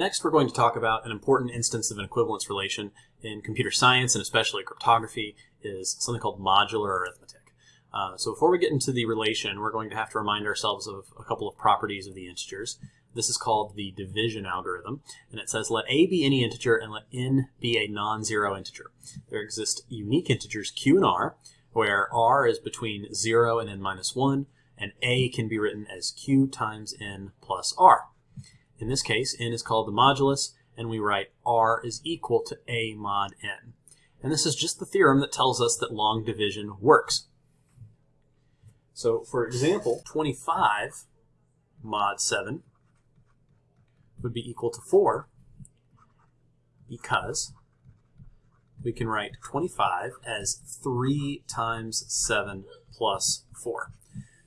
Next, we're going to talk about an important instance of an equivalence relation in computer science and especially cryptography is something called modular arithmetic. Uh, so before we get into the relation, we're going to have to remind ourselves of a couple of properties of the integers. This is called the division algorithm, and it says let a be any integer and let n be a non-zero integer. There exist unique integers q and r, where r is between 0 and n minus 1, and a can be written as q times n plus r. In this case, n is called the modulus, and we write r is equal to a mod n. And this is just the theorem that tells us that long division works. So, for example, 25 mod 7 would be equal to 4 because we can write 25 as 3 times 7 plus 4.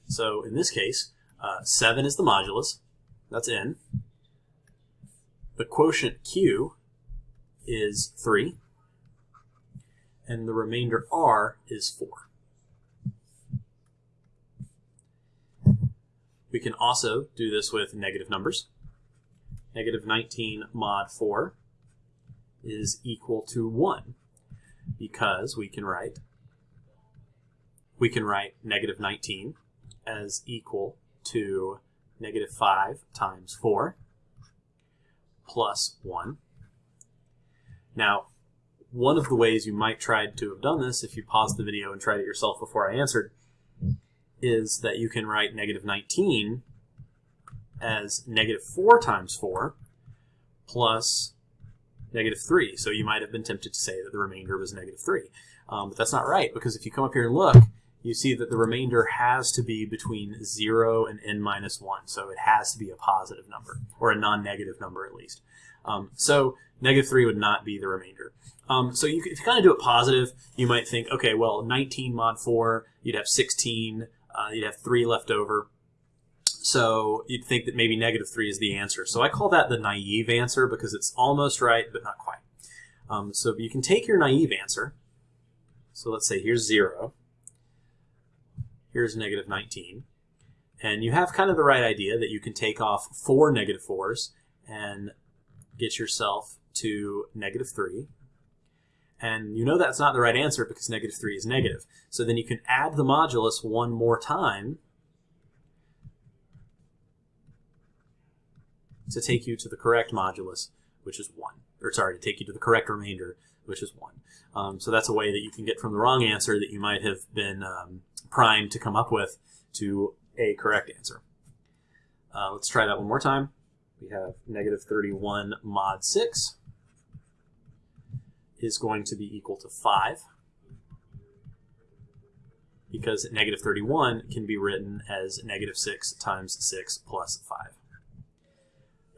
So in this case, uh, 7 is the modulus, that's n, the quotient q is 3, and the remainder r is 4. We can also do this with negative numbers. Negative 19 mod 4 is equal to 1 because we can write we can write negative 19 as equal to negative 5 times 4 plus 1. Now, one of the ways you might try to have done this, if you paused the video and tried it yourself before I answered, is that you can write negative 19 as negative 4 times 4 plus negative 3. So you might have been tempted to say that the remainder was negative 3. Um, but that's not right, because if you come up here and look, you see that the remainder has to be between 0 and n minus 1. So it has to be a positive number, or a non-negative number at least. Um, so negative 3 would not be the remainder. Um, so you, if you kind of do it positive, you might think, okay, well, 19 mod 4, you'd have 16, uh, you'd have 3 left over. So you'd think that maybe negative 3 is the answer. So I call that the naive answer because it's almost right, but not quite. Um, so you can take your naive answer. So let's say here's 0 here's negative 19. And you have kind of the right idea that you can take off four negative 4s and get yourself to negative 3. And you know that's not the right answer because negative 3 is negative. So then you can add the modulus one more time to take you to the correct modulus, which is 1. Or sorry, to take you to the correct remainder, which is 1. Um, so that's a way that you can get from the wrong answer that you might have been um, primed to come up with to a correct answer. Uh, let's try that one more time. We have negative 31 mod 6 is going to be equal to 5 because negative 31 can be written as negative 6 times 6 plus 5.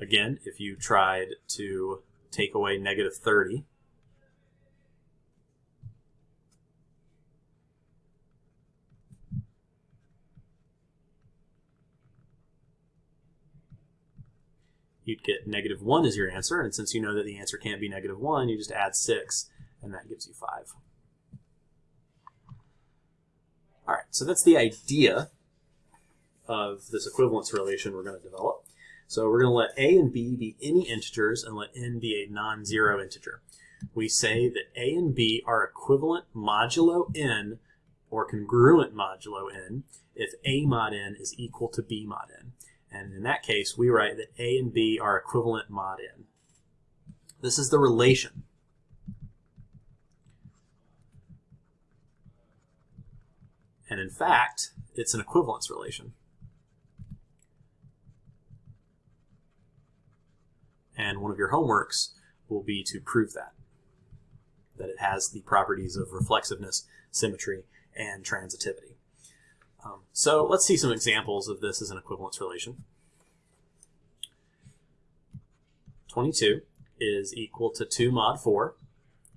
Again, if you tried to take away negative 30 you'd get negative 1 as your answer. And since you know that the answer can't be negative 1, you just add 6, and that gives you 5. All right, so that's the idea of this equivalence relation we're going to develop. So we're going to let a and b be any integers and let n be a non-zero integer. We say that a and b are equivalent modulo n or congruent modulo n if a mod n is equal to b mod n. And in that case, we write that A and B are equivalent mod n. This is the relation. And in fact, it's an equivalence relation. And one of your homeworks will be to prove that, that it has the properties of reflexiveness, symmetry, and transitivity. Um, so let's see some examples of this as an equivalence relation. 22 is equal to 2 mod 4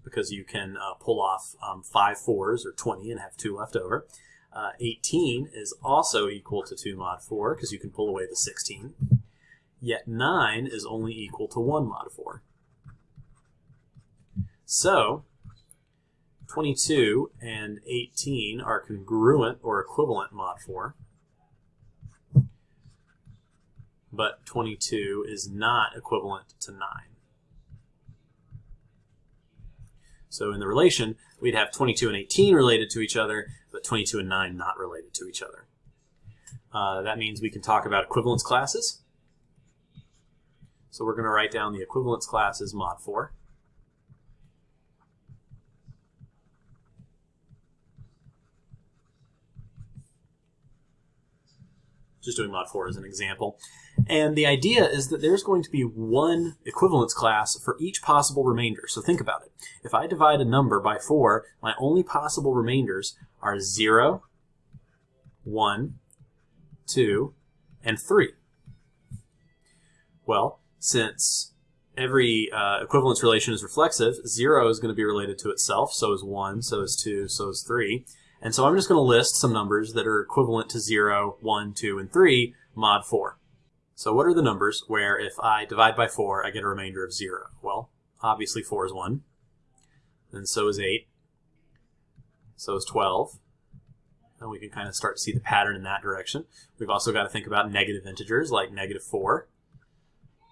because you can uh, pull off um, 5 fours or 20 and have 2 left over. Uh, 18 is also equal to 2 mod 4 because you can pull away the 16. Yet 9 is only equal to 1 mod 4. So 22 and 18 are congruent or equivalent mod 4. But 22 is not equivalent to 9. So in the relation, we'd have 22 and 18 related to each other, but 22 and 9 not related to each other. Uh, that means we can talk about equivalence classes. So we're going to write down the equivalence classes mod 4. Just doing mod 4 as an example. And the idea is that there's going to be one equivalence class for each possible remainder. So think about it. If I divide a number by 4, my only possible remainders are 0, 1, 2, and 3. Well, since every uh, equivalence relation is reflexive, 0 is going to be related to itself, so is 1, so is 2, so is 3. And so I'm just going to list some numbers that are equivalent to 0, 1, 2, and 3 mod 4. So what are the numbers where if I divide by 4, I get a remainder of 0? Well, obviously 4 is 1. Then so is 8. So is 12. And we can kind of start to see the pattern in that direction. We've also got to think about negative integers like negative 4,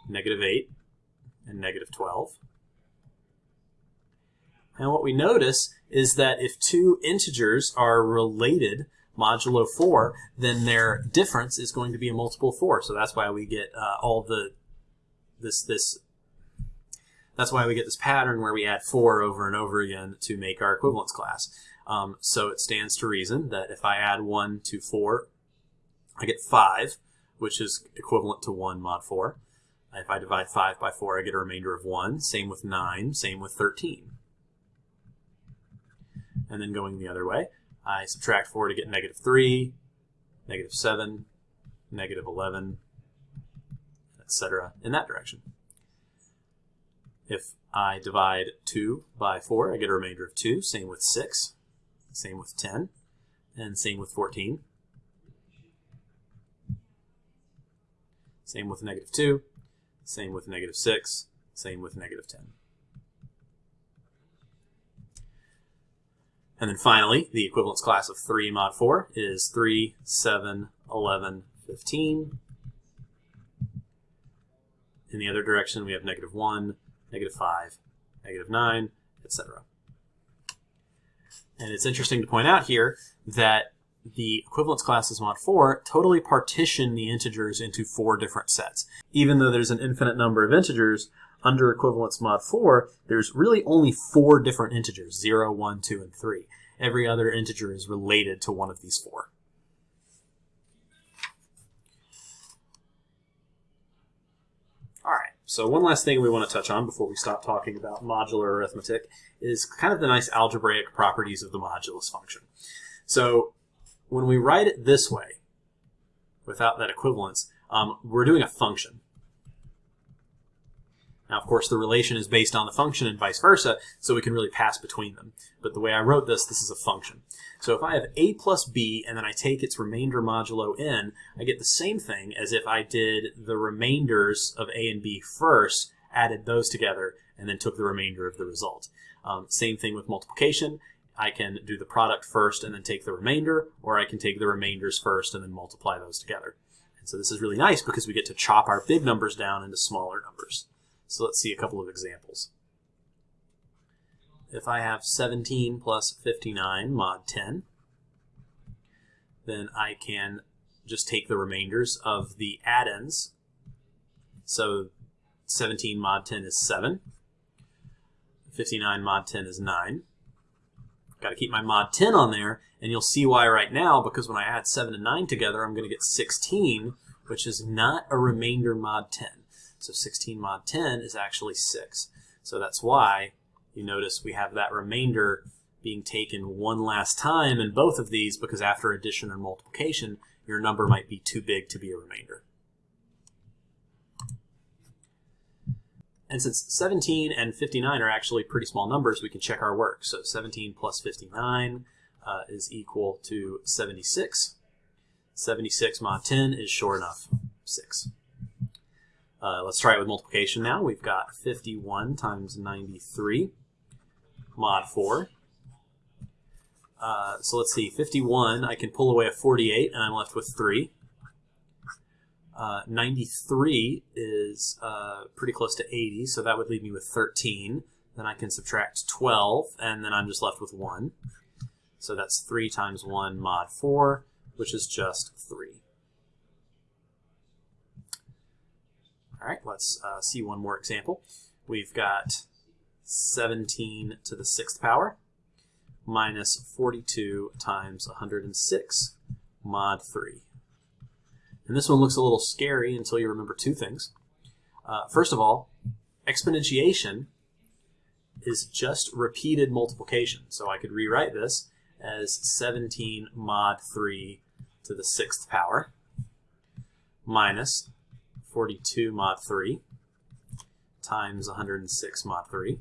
negative 8, and negative 12. And what we notice is that if two integers are related modulo 4, then their difference is going to be a multiple of 4. So that's why we get uh, all the this this that's why we get this pattern where we add 4 over and over again to make our equivalence class. Um, so it stands to reason that if I add 1 to 4, I get 5, which is equivalent to 1 mod 4. If I divide 5 by 4, I get a remainder of 1. Same with 9, same with 13. And then going the other way, I subtract 4 to get negative 3, negative 7, negative 11, etc. in that direction. If I divide 2 by 4, I get a remainder of 2. Same with 6, same with 10, and same with 14. Same with negative 2, same with negative 6, same with negative 10. And then finally, the equivalence class of 3 mod 4 is 3, 7, 11, 15. In the other direction, we have negative 1, negative 5, negative 9, etc. And it's interesting to point out here that the equivalence classes mod 4 totally partition the integers into four different sets. Even though there's an infinite number of integers, under equivalence mod 4, there's really only four different integers, 0, 1, 2, and 3. Every other integer is related to one of these four. All right, so one last thing we want to touch on before we stop talking about modular arithmetic is kind of the nice algebraic properties of the modulus function. So when we write it this way, without that equivalence, um, we're doing a function. Now, of course, the relation is based on the function and vice versa, so we can really pass between them. But the way I wrote this, this is a function. So if I have a plus b and then I take its remainder modulo n, I get the same thing as if I did the remainders of a and b first, added those together, and then took the remainder of the result. Um, same thing with multiplication. I can do the product first and then take the remainder, or I can take the remainders first and then multiply those together. And so this is really nice because we get to chop our big numbers down into smaller numbers. So let's see a couple of examples. If I have 17 plus 59 mod 10, then I can just take the remainders of the addends. So 17 mod 10 is 7. 59 mod 10 is 9. Got to keep my mod 10 on there, and you'll see why right now, because when I add 7 and 9 together, I'm going to get 16, which is not a remainder mod 10. So 16 mod 10 is actually 6. So that's why you notice we have that remainder being taken one last time in both of these because after addition or multiplication, your number might be too big to be a remainder. And since 17 and 59 are actually pretty small numbers, we can check our work. So 17 plus 59 uh, is equal to 76. 76 mod 10 is sure enough 6. Uh, let's try it with multiplication now. We've got 51 times 93 mod 4. Uh, so let's see, 51, I can pull away a 48 and I'm left with 3. Uh, 93 is uh, pretty close to 80, so that would leave me with 13. Then I can subtract 12, and then I'm just left with 1. So that's 3 times 1 mod 4, which is just 3. All right, let's uh, see one more example. We've got 17 to the 6th power minus 42 times 106 mod 3. And this one looks a little scary until you remember two things. Uh, first of all, exponentiation is just repeated multiplication. So I could rewrite this as 17 mod 3 to the 6th power minus 42 mod 3 times 106 mod 3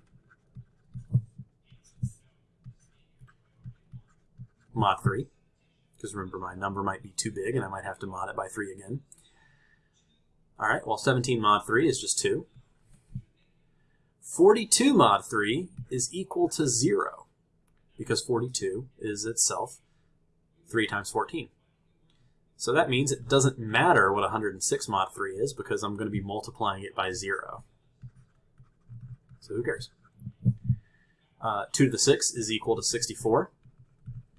mod 3 because remember my number might be too big and I might have to mod it by 3 again. Alright, well 17 mod 3 is just 2. 42 mod 3 is equal to 0 because 42 is itself 3 times 14. So that means it doesn't matter what 106 mod 3 is because I'm going to be multiplying it by 0. So who cares? Uh, 2 to the 6 is equal to 64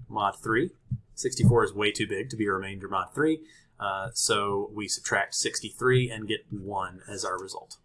mod 3. 64 is way too big to be a remainder mod 3, uh, so we subtract 63 and get 1 as our result.